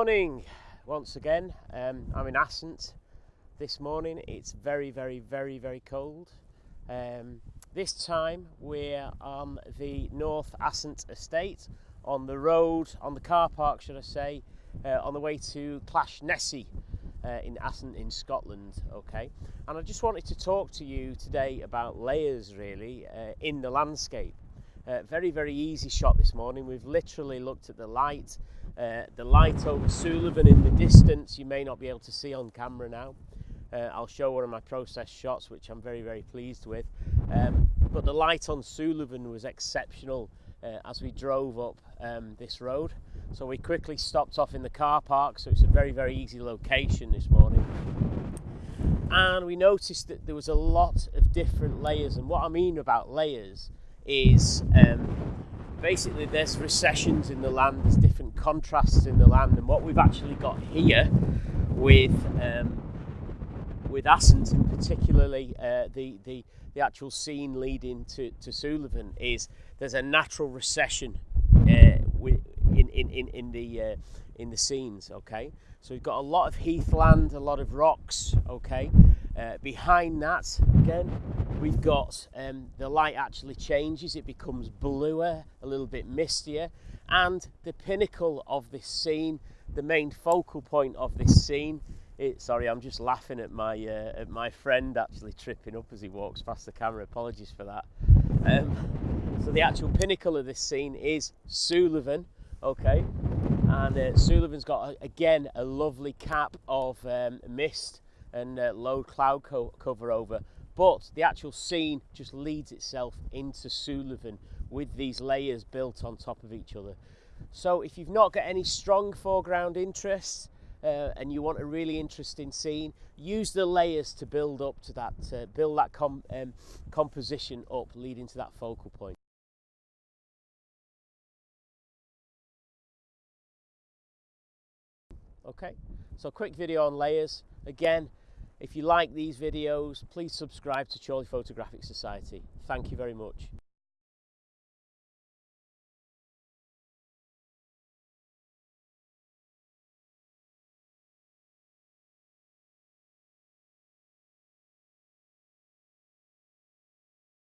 morning once again. Um, I'm in Assynt this morning. It's very, very, very, very cold. Um, this time we're on the North Assynt estate on the road, on the car park, should I say, uh, on the way to Clashnessie uh, in Assynt in Scotland. Okay, and I just wanted to talk to you today about layers really uh, in the landscape. Uh, very, very easy shot this morning. We've literally looked at the light uh, the light over Suilven in the distance you may not be able to see on camera now. Uh, I'll show one of my process shots which I'm very very pleased with. Um, but the light on Suilven was exceptional uh, as we drove up um, this road. So we quickly stopped off in the car park so it's a very very easy location this morning. And we noticed that there was a lot of different layers and what I mean about layers is um, basically there's recessions in the land, there's different contrasts in the land, and what we've actually got here with um, with Assynt in particularly uh, the, the the actual scene leading to, to Suilven is there's a natural recession uh, in, in, in, in the uh, in the scenes okay? So we've got a lot of heathland a lot of rocks okay uh, behind that again we've got um, the light actually changes. It becomes bluer a little bit mistier. And the pinnacle of this scene the main focal point of this scene it, sorry I'm just laughing at my uh, at my friend actually tripping up as he walks past the camera. Apologies for that. Um, so the actual pinnacle of this scene is Suilven okay? And uh, Suilven's got again a lovely cap of um, mist and uh, low cloud co cover over but the actual scene just leads itself into Suilven with these layers built on top of each other. So if you've not got any strong foreground interests uh, and you want a really interesting scene, use the layers to build up to that, uh, build that com um, composition up leading to that focal point. Okay, so quick video on layers. Again, if you like these videos, please subscribe to Chorley Photographic Society. Thank you very much.